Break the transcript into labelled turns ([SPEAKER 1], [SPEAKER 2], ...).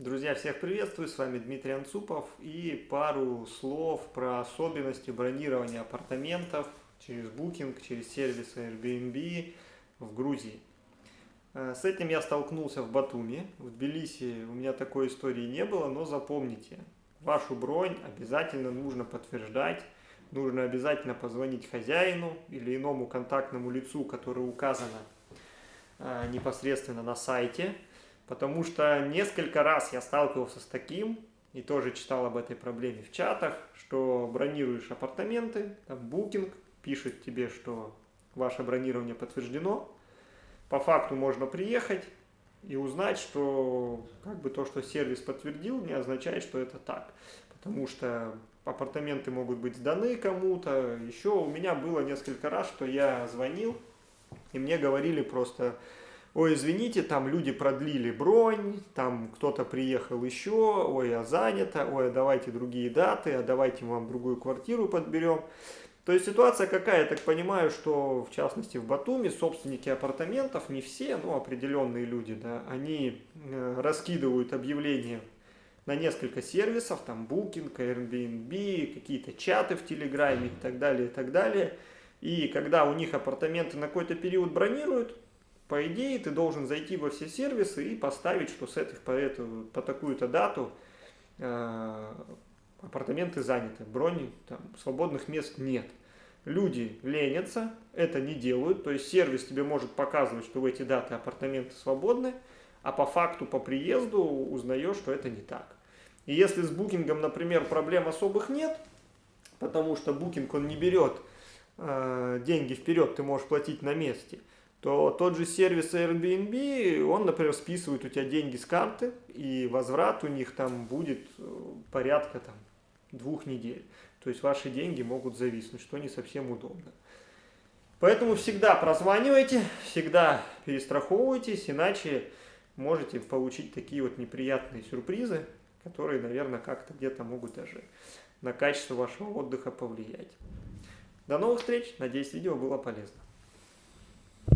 [SPEAKER 1] Друзья, всех приветствую, с вами Дмитрий Анцупов. И пару слов про особенности бронирования апартаментов через Booking, через сервис Airbnb в Грузии. Э, с этим я столкнулся в Батуми, в Тбилиси у меня такой истории не было, но запомните, вашу бронь обязательно нужно подтверждать, нужно обязательно позвонить хозяину или иному контактному лицу, которое указано э, непосредственно на сайте, Потому что несколько раз я сталкивался с таким, и тоже читал об этой проблеме в чатах, что бронируешь апартаменты, там букинг, пишет тебе, что ваше бронирование подтверждено. По факту можно приехать и узнать, что как бы то, что сервис подтвердил, не означает, что это так. Потому что апартаменты могут быть сданы кому-то. Еще у меня было несколько раз, что я звонил, и мне говорили просто ой, извините, там люди продлили бронь, там кто-то приехал еще, ой, а занято, ой, а давайте другие даты, а давайте вам другую квартиру подберем. То есть ситуация какая, я так понимаю, что в частности в Батуми собственники апартаментов, не все, но определенные люди, да, они э, раскидывают объявления на несколько сервисов, там Booking, Airbnb, какие-то чаты в Телеграме и так далее, и так далее. И когда у них апартаменты на какой-то период бронируют, по идее, ты должен зайти во все сервисы и поставить, что с этих по, эту, по такую-то дату э, апартаменты заняты, брони, там, свободных мест нет. Люди ленятся, это не делают, то есть сервис тебе может показывать, что в эти даты апартаменты свободны, а по факту, по приезду узнаешь, что это не так. И если с букингом, например, проблем особых нет, потому что букинг он не берет э, деньги вперед, ты можешь платить на месте – то тот же сервис Airbnb, он, например, списывает у тебя деньги с карты, и возврат у них там будет э, порядка там, двух недель. То есть ваши деньги могут зависнуть, что не совсем удобно. Поэтому всегда прозванивайте, всегда перестраховывайтесь, иначе можете получить такие вот неприятные сюрпризы, которые, наверное, как-то где-то могут даже на качество вашего отдыха повлиять. До новых встреч, надеюсь, видео было полезно.